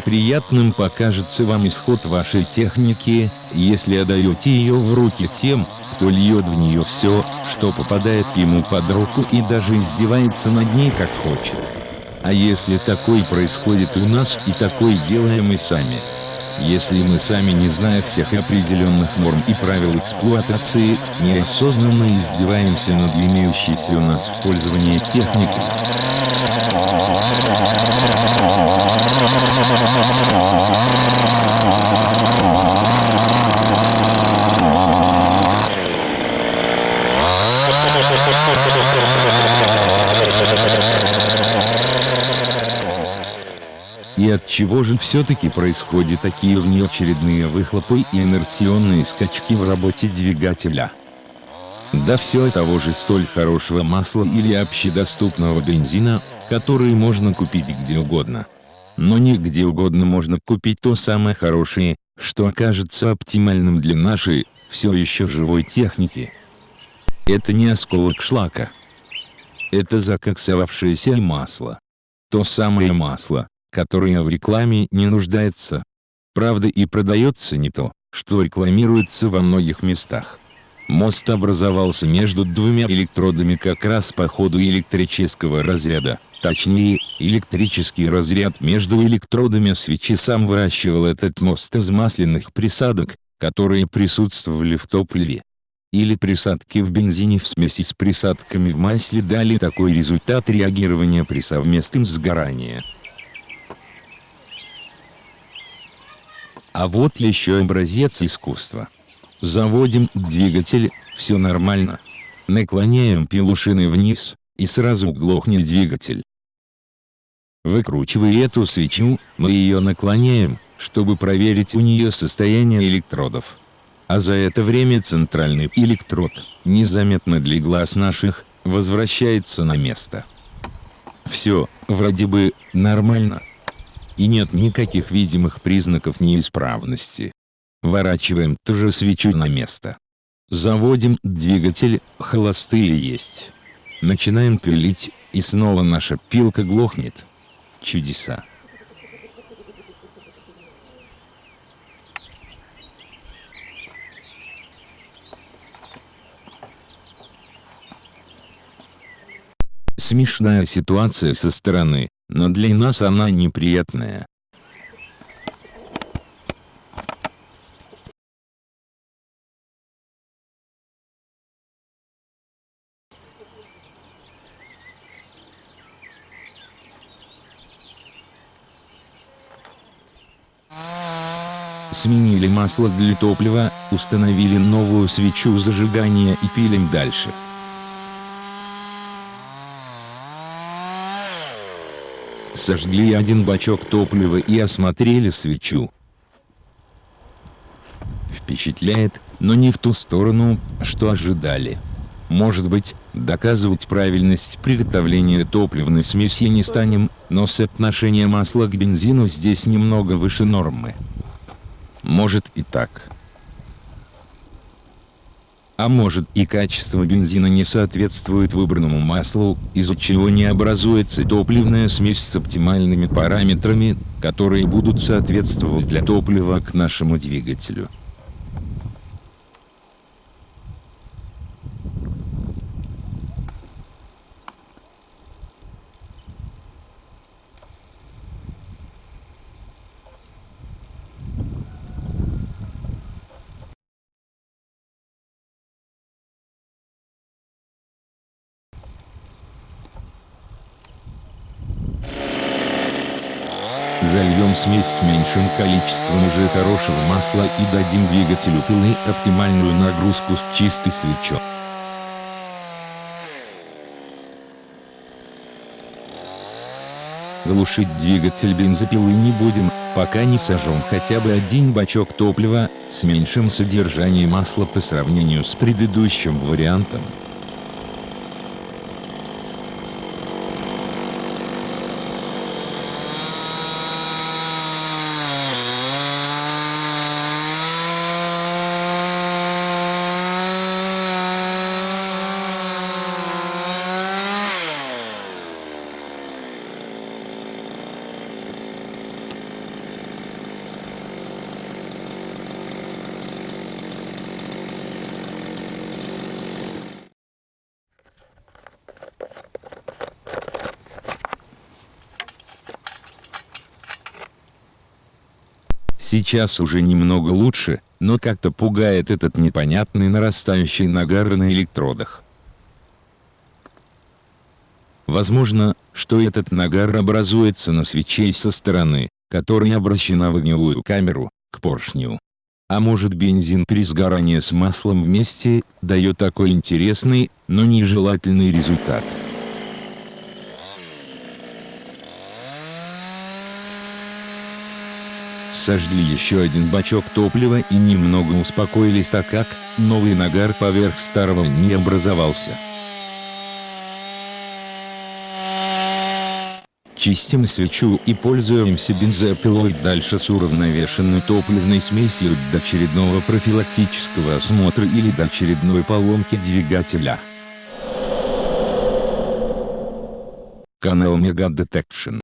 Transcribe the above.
неприятным покажется вам исход вашей техники, если отдаете ее в руки тем, кто льет в нее все, что попадает ему под руку и даже издевается над ней как хочет. А если такой происходит у нас и такой делаем мы сами? Если мы сами не зная всех определенных норм и правил эксплуатации, неосознанно издеваемся над имеющейся у нас в пользовании техникой. Чего же все-таки происходят такие внеочередные выхлопы и инерционные скачки в работе двигателя? Да все того же столь хорошего масла или общедоступного бензина, который можно купить где угодно. Но не где угодно можно купить то самое хорошее, что окажется оптимальным для нашей, все еще живой техники. Это не осколок шлака. Это закоксовавшееся масло. То самое масло, которое в рекламе не нуждается. Правда и продается не то, что рекламируется во многих местах. Мост образовался между двумя электродами как раз по ходу электрического разряда, точнее, электрический разряд между электродами свечи сам выращивал этот мост из масляных присадок, которые присутствовали в топливе. Или присадки в бензине в смеси с присадками в масле дали такой результат реагирования при совместном сгорании. А вот еще образец искусства. Заводим двигатель, все нормально. Наклоняем пилушины вниз, и сразу глохнет двигатель. Выкручивая эту свечу, мы ее наклоняем, чтобы проверить у нее состояние электродов. А за это время центральный электрод, незаметно для глаз наших, возвращается на место. Все, вроде бы, нормально и нет никаких видимых признаков неисправности. Ворачиваем ту же свечу на место. Заводим двигатель, холостые есть. Начинаем пилить, и снова наша пилка глохнет. Чудеса. Смешная ситуация со стороны, но для нас она неприятная. Сменили масло для топлива, установили новую свечу зажигания и пилим дальше. Сожгли один бачок топлива и осмотрели свечу. Впечатляет, но не в ту сторону, что ожидали. Может быть, доказывать правильность приготовления топливной смеси не станем, но соотношение масла к бензину здесь немного выше нормы. Может и так а может и качество бензина не соответствует выбранному маслу, из-за чего не образуется топливная смесь с оптимальными параметрами, которые будут соответствовать для топлива к нашему двигателю. Зальем смесь с меньшим количеством уже хорошего масла и дадим двигателю пилы оптимальную нагрузку с чистой свечой. Глушить двигатель бензопилы не будем, пока не сожжем хотя бы один бачок топлива, с меньшим содержанием масла по сравнению с предыдущим вариантом. Сейчас уже немного лучше, но как-то пугает этот непонятный нарастающий нагар на электродах. Возможно, что этот нагар образуется на свече со стороны, которая обращена в огневую камеру, к поршню. А может бензин при сгорании с маслом вместе, дает такой интересный, но нежелательный результат. Сожгли еще один бачок топлива и немного успокоились так как, новый нагар поверх старого не образовался. Чистим свечу и пользуемся бензопилой дальше с уравновешенной топливной смесью до очередного профилактического осмотра или до очередной поломки двигателя. Канал Мега Detection